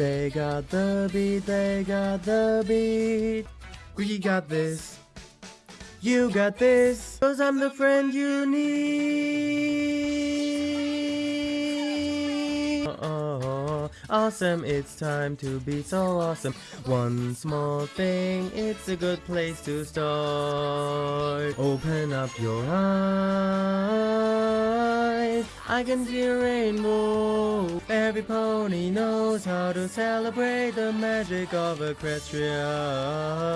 They got the beat, they got the beat. We got this. You got this. Cause I'm the friend you need. Oh, awesome, it's time to be so awesome. One small thing, it's a good place to start. Open up your eyes. I can see a rainbow. Every pony knows how to celebrate the magic of Equestria.